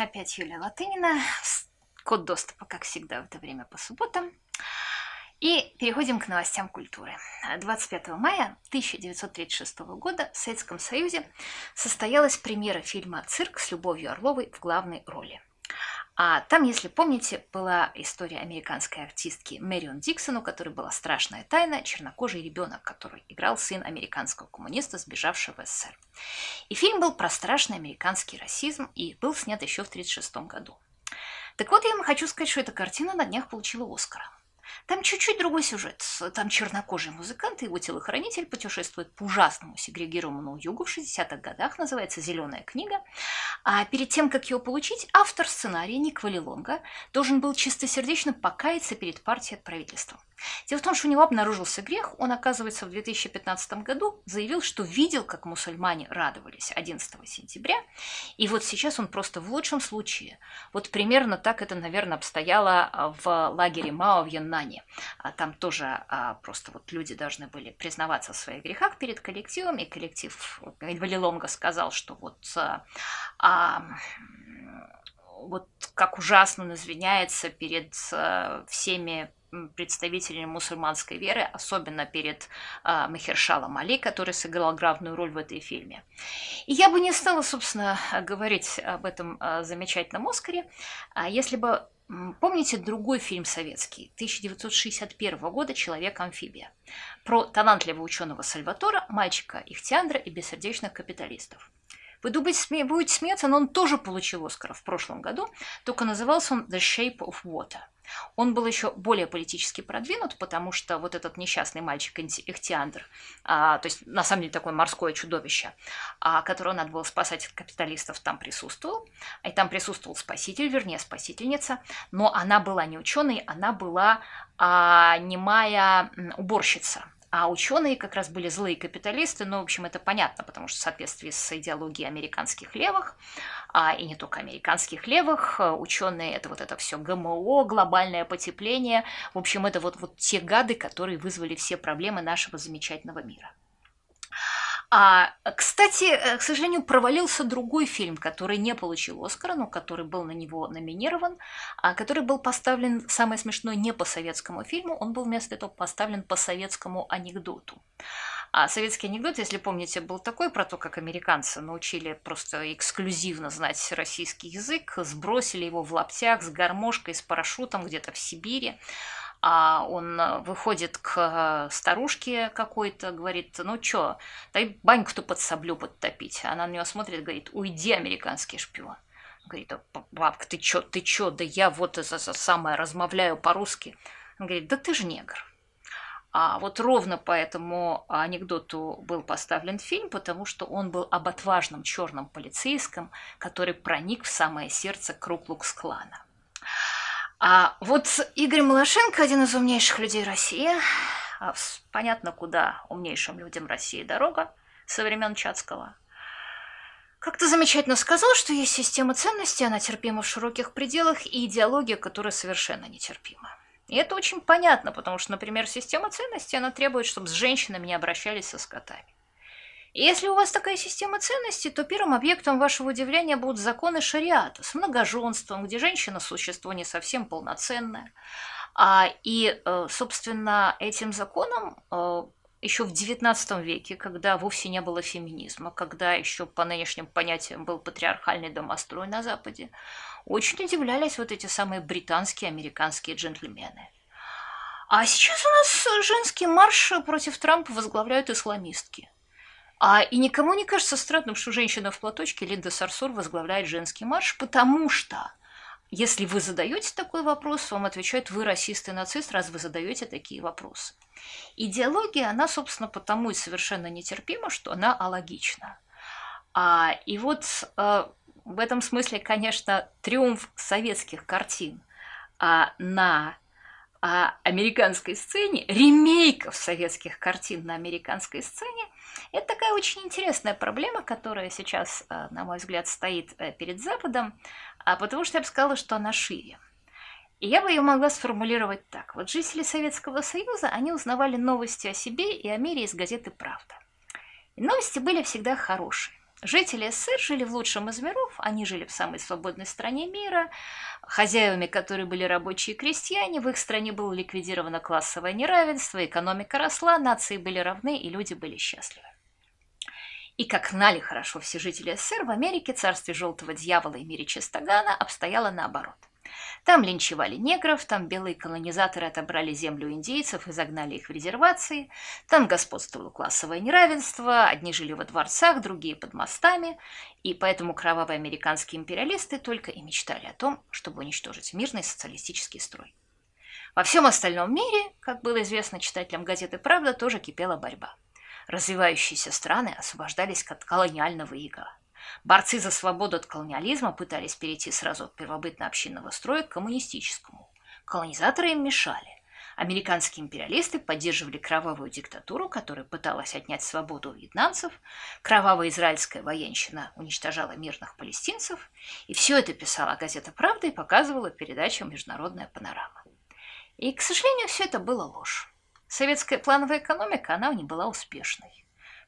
Опять Юлия Латынина. Код доступа, как всегда, в это время по субботам. И переходим к новостям культуры. 25 мая 1936 года в Советском Союзе состоялась премьера фильма «Цирк» с Любовью Орловой в главной роли – а там, если помните, была история американской артистки Мэрион Диксон, у которой была страшная тайна, чернокожий ребенок, который играл сын американского коммуниста, сбежавшего в СССР. И фильм был про страшный американский расизм и был снят еще в 1936 году. Так вот, я вам хочу сказать, что эта картина на днях получила Оскара. Там чуть-чуть другой сюжет. Там чернокожий музыкант и его телохранитель путешествуют по ужасному сегрегированному югу в 60-х годах, называется «Зеленая книга». А перед тем, как его получить, автор сценария Ник Валилонга должен был чистосердечно покаяться перед партией от правительства. Дело в том, что у него обнаружился грех. Он, оказывается, в 2015 году заявил, что видел, как мусульмане радовались 11 сентября. И вот сейчас он просто в лучшем случае. Вот примерно так это, наверное, обстояло в лагере Мао в Яннане. А там тоже а, просто вот люди должны были признаваться в своих грехах перед коллективом. И коллектив Валилонга сказал, что вот а, вот как ужасно он извиняется перед всеми представителями мусульманской веры, особенно перед э, Махершалом Али, который сыграл главную роль в этой фильме. И я бы не стала, собственно, говорить об этом э, замечательном Оскаре, а если бы Помните другой фильм советский 1961 года «Человек-амфибия» про талантливого ученого Сальватора, мальчика Ихтиандра и бессердечных капиталистов. Вы думаете, будете смеяться, но он тоже получил Оскар в прошлом году, только назывался он «The Shape of Water». Он был еще более политически продвинут, потому что вот этот несчастный мальчик Ихтиандр, а, то есть на самом деле такое морское чудовище, а, которого надо было спасать от капиталистов, там присутствовал. И там присутствовал спаситель, вернее, спасительница, но она была не ученой, она была а, немая уборщица. А ученые как раз были злые капиталисты, но, в общем, это понятно, потому что в соответствии с идеологией американских левых, а, и не только американских левых, э, ученые это вот это все ГМО, глобальное потепление, в общем, это вот, вот те гады, которые вызвали все проблемы нашего замечательного мира. А, кстати, э, к сожалению, провалился другой фильм, который не получил Оскара, но который был на него номинирован, а, который был поставлен, самое смешное, не по советскому фильму, он был вместо этого поставлен по советскому анекдоту. А советский анекдот, если помните, был такой про то, как американцы научили просто эксклюзивно знать российский язык, сбросили его в лаптях с гармошкой, с парашютом где-то в Сибири а он э, выходит к э, старушке какой-то, говорит, ну чё, дай баньку-то под соблю подтопить. Она на него смотрит, говорит, уйди, американский шпион. Говорит, бабка, ты чё, ты чё, да я вот это самое размовляю по-русски. Он говорит, да ты же негр. А вот ровно по этому анекдоту был поставлен фильм, потому что он был об отважном черном полицейском, который проник в самое сердце Круклукс-клана. А вот Игорь Малашенко, один из умнейших людей России, а понятно, куда умнейшим людям России дорога со времен Чацкого, как-то замечательно сказал, что есть система ценностей, она терпима в широких пределах, и идеология, которая совершенно нетерпима. И это очень понятно, потому что, например, система ценностей, она требует, чтобы с женщинами не обращались со скотами. Если у вас такая система ценностей, то первым объектом вашего удивления будут законы шариата с многоженством, где женщина – существо не совсем полноценное. А, и, э, собственно, этим законом э, еще в XIX веке, когда вовсе не было феминизма, когда еще по нынешним понятиям был патриархальный домострой на Западе, очень удивлялись вот эти самые британские, американские джентльмены. А сейчас у нас женский марш против Трампа возглавляют исламистки – а, и никому не кажется странным, что женщина в платочке Линда Сарсур возглавляет женский марш, потому что если вы задаете такой вопрос, вам отвечают, вы расист и нацист, раз вы задаете такие вопросы. Идеология, она, собственно, потому и совершенно нетерпима, что она алогична. А, и вот а, в этом смысле, конечно, триумф советских картин а, на а, американской сцене, ремейков советских картин на американской сцене, это такая очень интересная проблема, которая сейчас, э, на мой взгляд, стоит э, перед Западом, а потому что я бы сказала, что она шире. И я бы ее могла сформулировать так. Вот жители Советского Союза, они узнавали новости о себе и о мире из газеты «Правда». И новости были всегда хорошие. Жители СССР жили в лучшем из миров, они жили в самой свободной стране мира, хозяевами которой были рабочие и крестьяне, в их стране было ликвидировано классовое неравенство, экономика росла, нации были равны и люди были счастливы. И как знали хорошо все жители СССР, в Америке царстве желтого дьявола и мире Чистогана обстояло наоборот. Там линчевали негров, там белые колонизаторы отобрали землю индейцев и загнали их в резервации, там господствовало классовое неравенство, одни жили во дворцах, другие под мостами, и поэтому кровавые американские империалисты только и мечтали о том, чтобы уничтожить мирный социалистический строй. Во всем остальном мире, как было известно читателям газеты «Правда», тоже кипела борьба. Развивающиеся страны освобождались от колониального ига. Борцы за свободу от колониализма пытались перейти сразу от первобытно-общинного строя к коммунистическому. Колонизаторы им мешали. Американские империалисты поддерживали кровавую диктатуру, которая пыталась отнять свободу у вьетнамцев, кровавая израильская военщина уничтожала мирных палестинцев, и все это писала газета «Правда» и показывала передачу «Международная панорама». И, к сожалению, все это было ложь. Советская плановая экономика, она не была успешной.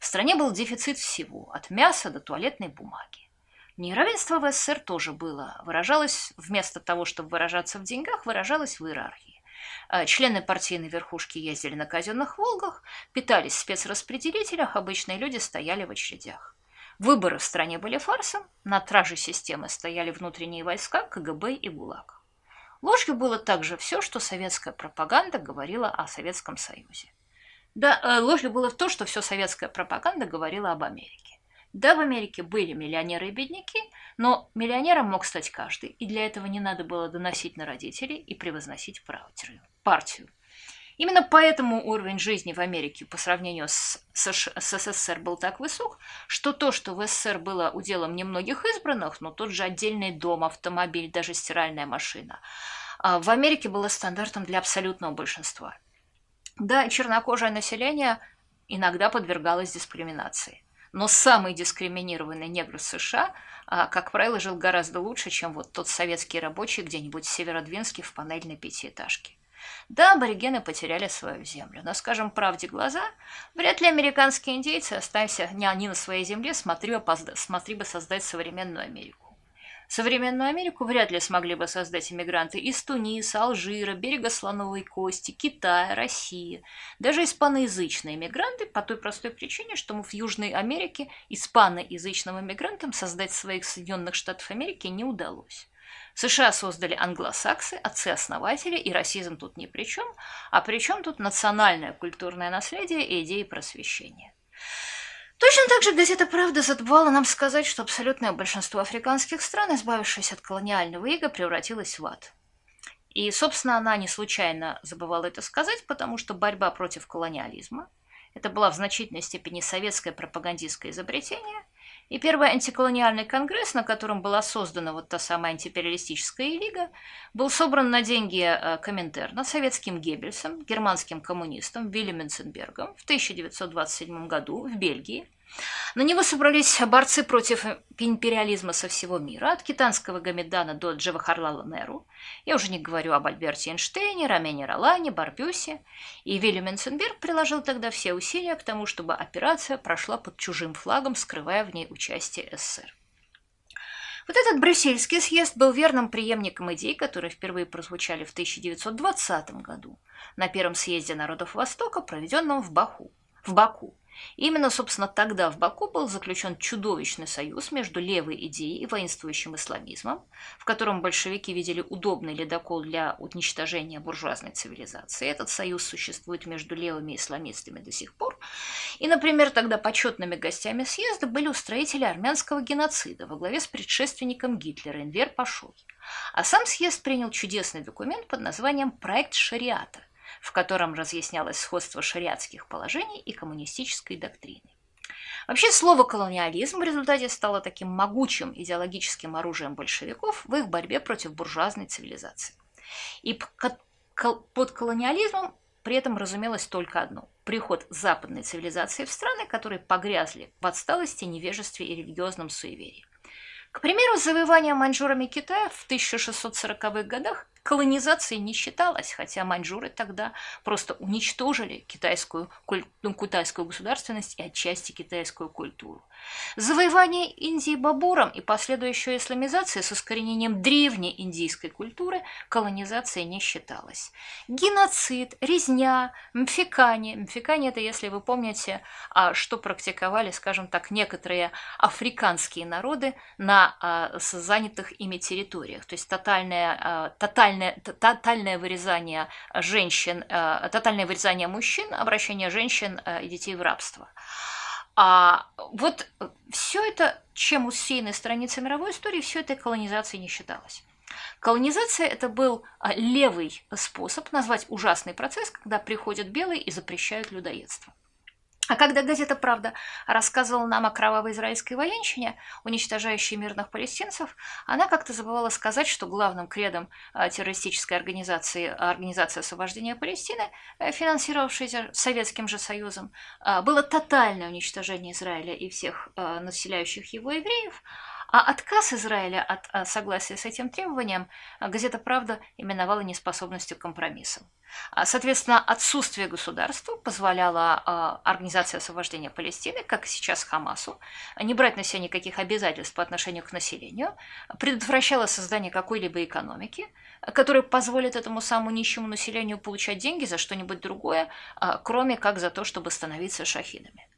В стране был дефицит всего, от мяса до туалетной бумаги. Неравенство в СССР тоже было. Выражалось, вместо того, чтобы выражаться в деньгах, выражалось в иерархии. А члены партийной верхушки ездили на казенных «Волгах», питались в спецраспределителях, обычные люди стояли в очередях. Выборы в стране были фарсом, на траже системы стояли внутренние войска, КГБ и ГУЛАГ. Ложью было также все, что советская пропаганда говорила о Советском Союзе. Да, э, ложью было то, что все советская пропаганда говорила об Америке. Да, в Америке были миллионеры и бедняки, но миллионером мог стать каждый, и для этого не надо было доносить на родителей и превозносить партию. Именно поэтому уровень жизни в Америке по сравнению с, СССР был так высок, что то, что в СССР было уделом немногих избранных, но тот же отдельный дом, автомобиль, даже стиральная машина, а в Америке было стандартом для абсолютного большинства – да, чернокожее население иногда подвергалось дискриминации. Но самый дискриминированный негр США, а, как правило, жил гораздо лучше, чем вот тот советский рабочий где-нибудь в Северодвинске в панельной пятиэтажке. Да, аборигены потеряли свою землю, но, скажем правде глаза, вряд ли американские индейцы, оставься не они на своей земле, смотри, смотри бы создать современную Америку. Современную Америку вряд ли смогли бы создать иммигранты из Туниса, Алжира, берега Слоновой Кости, Китая, России. Даже испаноязычные иммигранты по той простой причине, что в Южной Америке испаноязычным иммигрантам создать своих Соединенных Штатов Америки не удалось. США создали англосаксы, отцы-основатели, и расизм тут ни при чем, а при чем тут национальное культурное наследие и идеи просвещения. Точно так же газета «Правда» забывала нам сказать, что абсолютное большинство африканских стран, избавившись от колониального ига, превратилось в ад. И, собственно, она не случайно забывала это сказать, потому что борьба против колониализма – это была в значительной степени советское пропагандистское изобретение, и первый антиколониальный конгресс, на котором была создана вот та самая антипериалистическая лига, был собран на деньги э, Коминтерна советским Геббельсом, германским коммунистом Вильям Менценбергом в 1927 году в Бельгии – на него собрались борцы против империализма со всего мира, от китанского Гамедана до Джавахарлала Неру. Я уже не говорю об Альберте Эйнштейне, Рамене Ролане, Барбюсе. И Вильям Менценберг приложил тогда все усилия к тому, чтобы операция прошла под чужим флагом, скрывая в ней участие СССР. Вот этот Брюссельский съезд был верным преемником идей, которые впервые прозвучали в 1920 году на Первом съезде народов Востока, проведенном в Баку. В Баку. Именно, собственно, тогда в Баку был заключен чудовищный союз между левой идеей и воинствующим исламизмом, в котором большевики видели удобный ледокол для уничтожения буржуазной цивилизации. Этот союз существует между левыми исламистами до сих пор. И, например, тогда почетными гостями съезда были устроители армянского геноцида во главе с предшественником Гитлера Энвер Пашой. А сам съезд принял чудесный документ под названием «Проект шариата», в котором разъяснялось сходство шариатских положений и коммунистической доктрины. Вообще слово «колониализм» в результате стало таким могучим идеологическим оружием большевиков в их борьбе против буржуазной цивилизации. И под колониализмом при этом разумелось только одно – приход западной цивилизации в страны, которые погрязли в отсталости, невежестве и религиозном суеверии. К примеру, завоевание маньчжурами Китая в 1640-х годах колонизацией не считалось, хотя маньчжуры тогда просто уничтожили китайскую, ну, китайскую государственность и отчасти китайскую культуру. Завоевание Индии Бабуром и последующая исламизация с искоренением древней индийской культуры колонизацией не считалось. Геноцид, резня, мфикание. Мфикание – это, если вы помните, а, что практиковали, скажем так, некоторые африканские народы на а, занятых ими территориях. То есть тотальное, а, тотальное, тотальное вырезание женщин, тотальное вырезание мужчин, обращение женщин и детей в рабство. А вот все это, чем усеяны страницы мировой истории, все это колонизацией не считалось. Колонизация – это был левый способ назвать ужасный процесс, когда приходят белые и запрещают людоедство. А когда газета «Правда» рассказывала нам о кровавой израильской военщине, уничтожающей мирных палестинцев, она как-то забывала сказать, что главным кредом а, террористической организации Организации освобождения Палестины, э, финансировавшейся Советским же Союзом, а, было тотальное уничтожение Израиля и всех а, населяющих его евреев, а отказ Израиля от согласия с этим требованием газета «Правда» именовала неспособностью к компромиссам. А, соответственно, отсутствие государства позволяло а, Организации освобождения Палестины, как сейчас Хамасу, не брать на себя никаких обязательств по отношению к населению, предотвращало создание какой-либо экономики, которая позволит этому самому нищему населению получать деньги за что-нибудь другое, кроме как за то, чтобы становиться шахидами.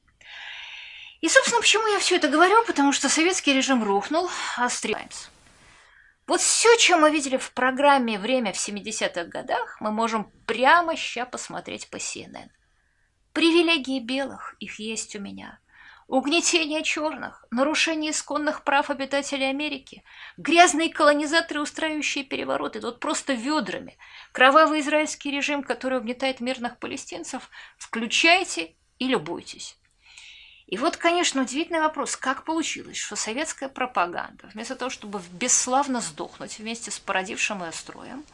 И, собственно, почему я все это говорю? Потому что советский режим рухнул, а Times. Вот все, что мы видели в программе «Время в 70-х годах», мы можем прямо сейчас посмотреть по CNN. Привилегии белых, их есть у меня. Угнетение черных, нарушение исконных прав обитателей Америки, грязные колонизаторы, устраивающие перевороты, тут просто ведрами, кровавый израильский режим, который угнетает мирных палестинцев, включайте и любуйтесь. И вот, конечно, удивительный вопрос, как получилось, что советская пропаганда, вместо того, чтобы бесславно сдохнуть вместе с породившим ее строем,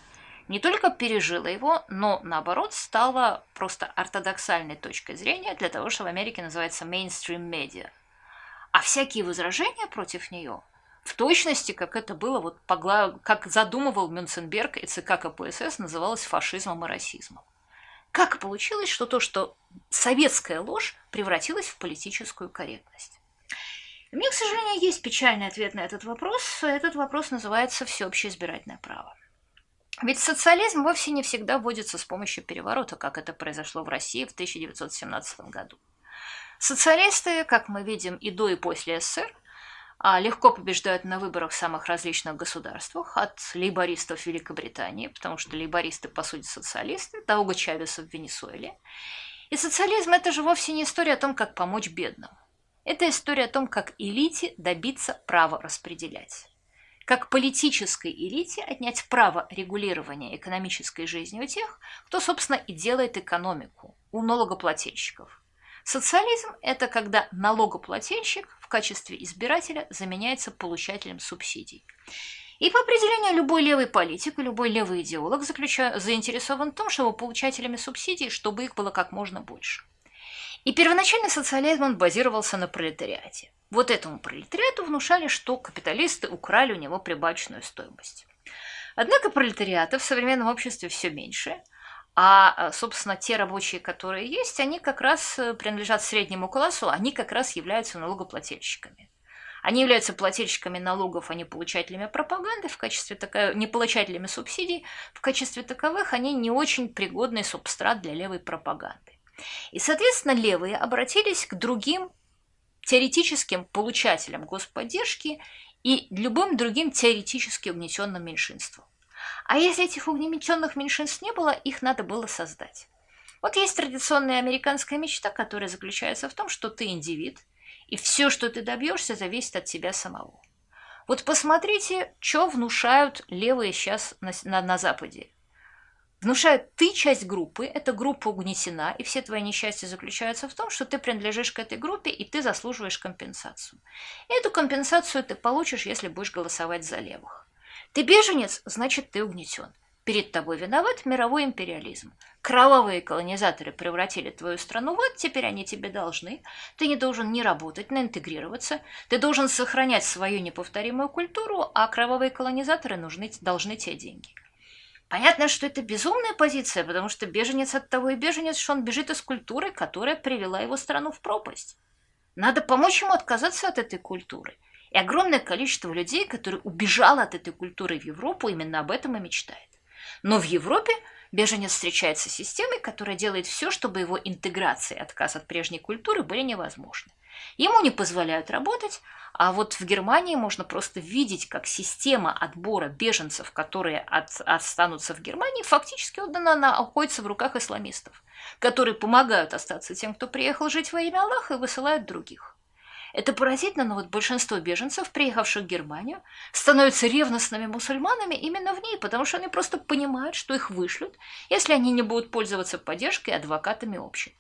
не только пережила его, но, наоборот, стала просто ортодоксальной точкой зрения для того, что в Америке называется mainstream медиа. А всякие возражения против нее, в точности, как это было, вот, как задумывал Мюнценберг и ЦК КПСС, называлось фашизмом и расизмом. Как получилось, что то, что советская ложь превратилась в политическую корректность? У меня, к сожалению, есть печальный ответ на этот вопрос. Этот вопрос называется «всеобщее избирательное право». Ведь социализм вовсе не всегда вводится с помощью переворота, как это произошло в России в 1917 году. Социалисты, как мы видим и до, и после СССР, а, легко побеждают на выборах в самых различных государствах, от лейбористов Великобритании, потому что лейбористы, по сути, социалисты, до Уго Чавеса в Венесуэле. И социализм – это же вовсе не история о том, как помочь бедным. Это история о том, как элите добиться права распределять. Как политической элите отнять право регулирования экономической жизни у тех, кто, собственно, и делает экономику, у налогоплательщиков. Социализм – это когда налогоплательщик в качестве избирателя заменяется получателем субсидий. И по определению любой левый политик и любой левый идеолог заинтересован в том, чтобы получателями субсидий, чтобы их было как можно больше. И первоначально социализм он базировался на пролетариате. Вот этому пролетариату внушали, что капиталисты украли у него прибавочную стоимость. Однако пролетариата в современном обществе все меньше – а, э, собственно, те рабочие, которые есть, они как раз э, принадлежат среднему классу, они как раз являются налогоплательщиками. Они являются плательщиками налогов, а не получателями пропаганды, в качестве такой, не получателями субсидий. В качестве таковых они не очень пригодный субстрат для левой пропаганды. И, соответственно, левые обратились к другим теоретическим получателям господдержки и любым другим теоретически угнетенным меньшинствам. А если этих угнетенных меньшинств не было, их надо было создать. Вот есть традиционная американская мечта, которая заключается в том, что ты индивид, и все, что ты добьешься, зависит от тебя самого. Вот посмотрите, что внушают левые сейчас на, на, на Западе. Внушают, ты часть группы, эта группа угнетена, и все твои несчастья заключаются в том, что ты принадлежишь к этой группе, и ты заслуживаешь компенсацию. И эту компенсацию ты получишь, если будешь голосовать за левых. Ты беженец, значит, ты угнетен. Перед тобой виноват мировой империализм. Кровавые колонизаторы превратили твою страну, вот теперь они тебе должны. Ты не должен не работать, не интегрироваться. Ты должен сохранять свою неповторимую культуру, а кровавые колонизаторы нужны, должны тебе деньги. Понятно, что это безумная позиция, потому что беженец от того и беженец, что он бежит из культуры, которая привела его страну в пропасть. Надо помочь ему отказаться от этой культуры. И огромное количество людей, которые убежало от этой культуры в Европу, именно об этом и мечтает. Но в Европе беженец встречается с системой, которая делает все, чтобы его интеграция и отказ от прежней культуры были невозможны. Ему не позволяют работать, а вот в Германии можно просто видеть, как система отбора беженцев, которые от, останутся в Германии, фактически отдана, она находится в руках исламистов, которые помогают остаться тем, кто приехал жить во имя Аллаха, и высылают других. Это поразительно, но вот большинство беженцев, приехавших в Германию, становятся ревностными мусульманами именно в ней, потому что они просто понимают, что их вышлют, если они не будут пользоваться поддержкой адвокатами общин.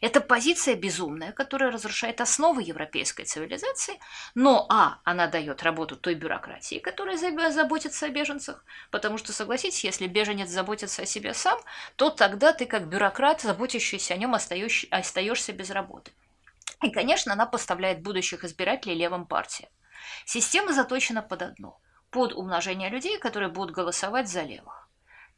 Это позиция безумная, которая разрушает основы европейской цивилизации, но, а, она дает работу той бюрократии, которая заботится о беженцах, потому что, согласитесь, если беженец заботится о себе сам, то тогда ты, как бюрократ, заботящийся о нем, остаешься без работы. И, конечно, она поставляет будущих избирателей левым партиям. Система заточена под одно – под умножение людей, которые будут голосовать за левых.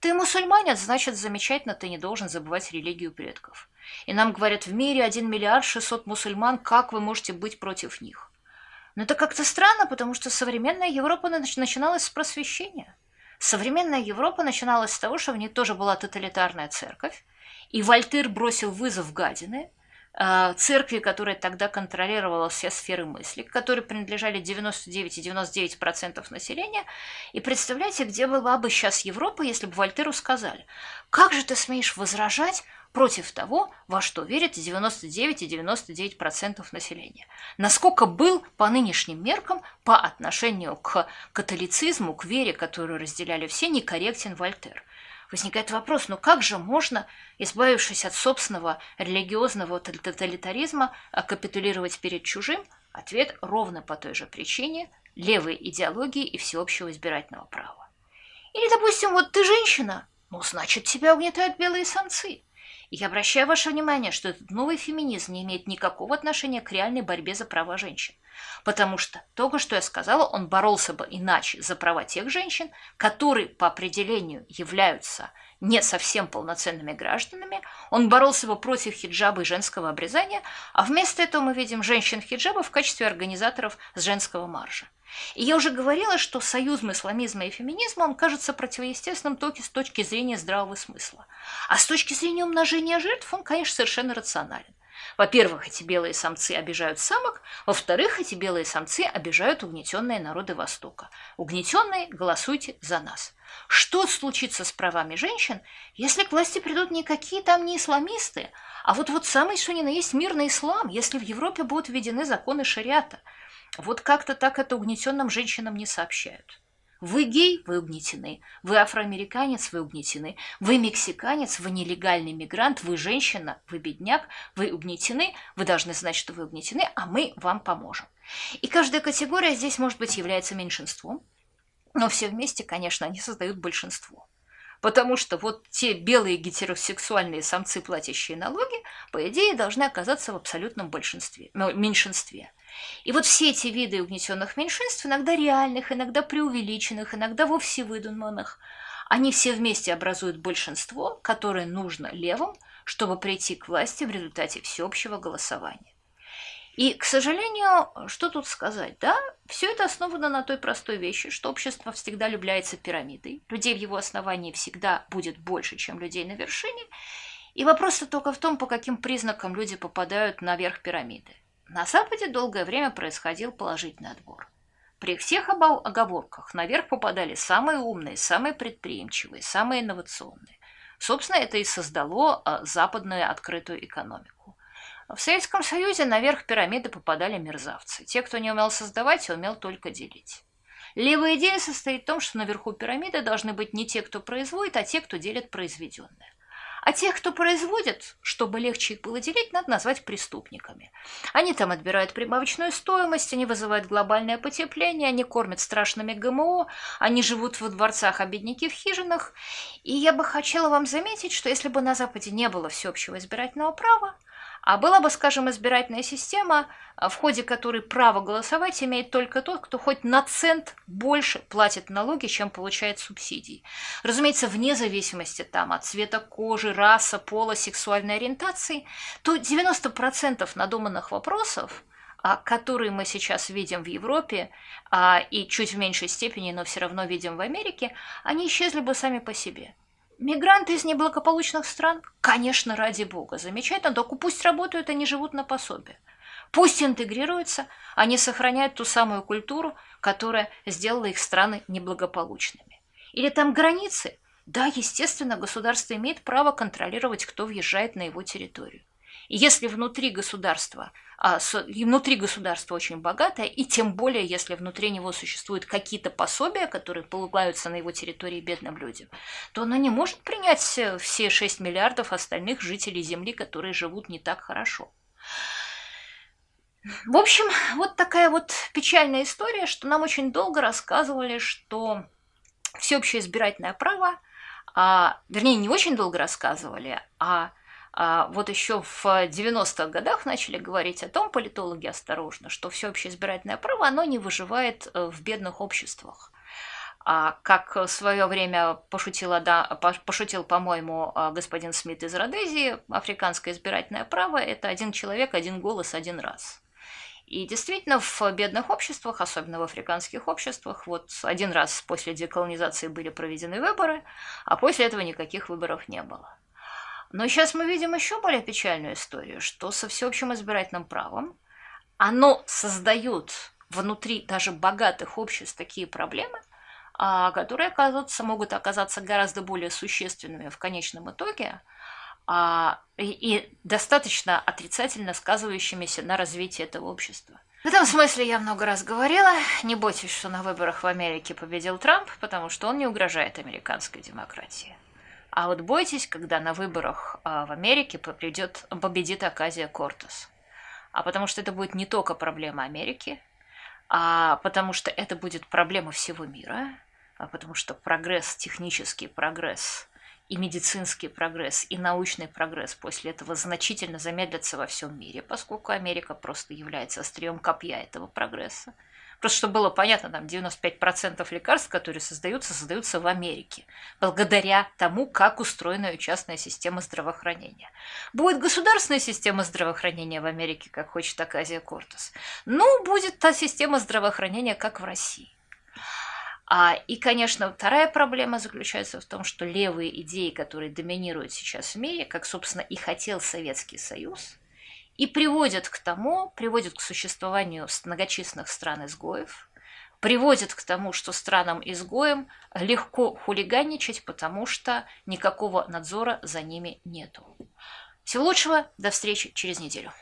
Ты мусульманин, значит, замечательно, ты не должен забывать религию предков. И нам говорят, в мире 1 миллиард 600 мусульман, как вы можете быть против них? Но это как-то странно, потому что современная Европа начиналась с просвещения. Современная Европа начиналась с того, что в ней тоже была тоталитарная церковь, и Вольтер бросил вызов гадины – церкви, которая тогда контролировала все сферы мысли, которые принадлежали 99,99% населения. И представляете, где была бы сейчас Европа, если бы Вольтеру сказали, как же ты смеешь возражать против того, во что верит 99,99% ,99 населения. Насколько был по нынешним меркам по отношению к католицизму, к вере, которую разделяли все, некорректен Вольтер – Возникает вопрос, ну как же можно, избавившись от собственного религиозного тоталитаризма, капитулировать перед чужим? Ответ ровно по той же причине – левой идеологии и всеобщего избирательного права. Или, допустим, вот ты женщина, ну, значит, тебя угнетают белые самцы. И я обращаю ваше внимание, что этот новый феминизм не имеет никакого отношения к реальной борьбе за права женщин. Потому что только что я сказала, он боролся бы иначе за права тех женщин, которые по определению являются не совсем полноценными гражданами, он боролся бы против хиджаба и женского обрезания, а вместо этого мы видим женщин-хиджаба в качестве организаторов женского марша. И я уже говорила, что союз исламизма и феминизма, он кажется противоестественным только с точки зрения здравого смысла. А с точки зрения умножения жертв он, конечно, совершенно рационален. Во-первых, эти белые самцы обижают самок, во-вторых, эти белые самцы обижают угнетенные народы Востока. Угнетенные, голосуйте за нас. Что случится с правами женщин, если к власти придут никакие там не исламисты, а вот вот самый что ни на есть мирный ислам, если в Европе будут введены законы шариата? Вот как-то так это угнетенным женщинам не сообщают. Вы гей, вы угнетены. Вы афроамериканец, вы угнетены. Вы мексиканец, вы нелегальный мигрант, вы женщина, вы бедняк, вы угнетены. Вы должны знать, что вы угнетены, а мы вам поможем. И каждая категория здесь, может быть, является меньшинством, но все вместе, конечно, они создают большинство. Потому что вот те белые гетеросексуальные самцы, платящие налоги, по идее, должны оказаться в абсолютном большинстве, ну, меньшинстве. И вот все эти виды угнетенных меньшинств, иногда реальных, иногда преувеличенных, иногда вовсе выдуманных, они все вместе образуют большинство, которое нужно левым, чтобы прийти к власти в результате всеобщего голосования. И, к сожалению, что тут сказать, да? Все это основано на той простой вещи, что общество всегда является пирамидой, людей в его основании всегда будет больше, чем людей на вершине, и вопрос только в том, по каким признакам люди попадают наверх пирамиды. На Западе долгое время происходил положительный отбор. При всех оговорках наверх попадали самые умные, самые предприимчивые, самые инновационные. Собственно, это и создало а, западную открытую экономику. В Советском Союзе наверх пирамиды попадали мерзавцы. Те, кто не умел создавать, умел только делить. Левая идея состоит в том, что наверху пирамиды должны быть не те, кто производит, а те, кто делит произведенное. А тех, кто производит, чтобы легче их было делить, надо назвать преступниками. Они там отбирают прибавочную стоимость, они вызывают глобальное потепление, они кормят страшными ГМО, они живут во дворцах, а бедняки в хижинах. И я бы хотела вам заметить, что если бы на Западе не было всеобщего избирательного права, а была бы, скажем, избирательная система, в ходе которой право голосовать имеет только тот, кто хоть на цент больше платит налоги, чем получает субсидии. Разумеется, вне зависимости там, от цвета кожи, раса, пола, сексуальной ориентации, то 90% надуманных вопросов а, которые мы сейчас видим в Европе а, и чуть в меньшей степени, но все равно видим в Америке, они исчезли бы сами по себе. Мигранты из неблагополучных стран? Конечно, ради бога. Замечательно, только пусть работают, они живут на пособие. Пусть интегрируются, они сохраняют ту самую культуру, которая сделала их страны неблагополучными. Или там границы? Да, естественно, государство имеет право контролировать, кто въезжает на его территорию. И если внутри государства, а, внутри государства очень богатое, и тем более, если внутри него существуют какие-то пособия, которые полагаются на его территории бедным людям, то оно не может принять все 6 миллиардов остальных жителей Земли, которые живут не так хорошо. В общем, вот такая вот печальная история, что нам очень долго рассказывали, что всеобщее избирательное право, а, вернее, не очень долго рассказывали, а вот еще в 90-х годах начали говорить о том, политологи осторожно, что всеобщее избирательное право, оно не выживает э, в бедных обществах. А как в свое время пошутила, да, пошутил, по-моему, э, господин Смит из Родезии, африканское избирательное право – это один человек, один голос, один раз. И действительно, в бедных обществах, особенно в африканских обществах, вот один раз после деколонизации были проведены выборы, а после этого никаких выборов не было. Но сейчас мы видим еще более печальную историю, что со всеобщим избирательным правом оно создает внутри даже богатых обществ такие проблемы, а, которые оказываются, могут оказаться гораздо более существенными в конечном итоге а, и, и достаточно отрицательно сказывающимися на развитии этого общества. В этом смысле я много раз говорила, не бойтесь, что на выборах в Америке победил Трамп, потому что он не угрожает американской демократии. А вот бойтесь, когда на выборах а, в Америке победит, победит Аказия Кортес. А потому что это будет не только проблема Америки, а потому что это будет проблема всего мира, а потому что прогресс, технический прогресс и медицинский прогресс, и научный прогресс после этого значительно замедлятся во всем мире, поскольку Америка просто является острием копья этого прогресса. Просто чтобы было понятно, там 95% лекарств, которые создаются, создаются в Америке, благодаря тому, как устроена частная система здравоохранения. Будет государственная система здравоохранения в Америке, как хочет Аказия Кортес. Ну, будет та система здравоохранения, как в России. А, и, конечно, вторая проблема заключается в том, что левые идеи, которые доминируют сейчас в мире, как, собственно, и хотел Советский Союз – и приводят к тому, приводят к существованию многочисленных стран-изгоев, приводит к тому, что странам-изгоям легко хулиганничать, потому что никакого надзора за ними нету. Всего лучшего, до встречи через неделю.